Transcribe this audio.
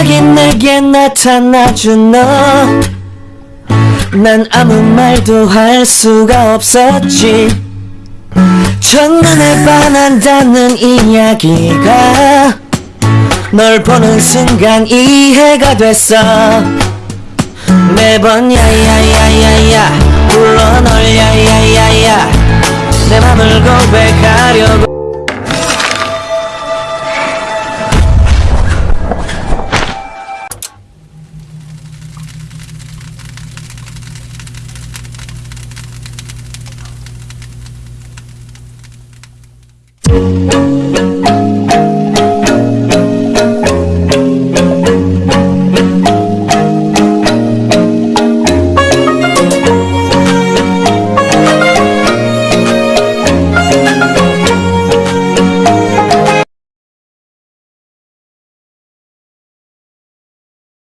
갑자기 내게 나타나준 너 난 아무 말도 할 수가 없었지. 첫눈에 반한다는 이야기가 널 보는 순간 이해가 됐어. 매번 야야야야야 불러 널 야야야야 내 맘을 고백하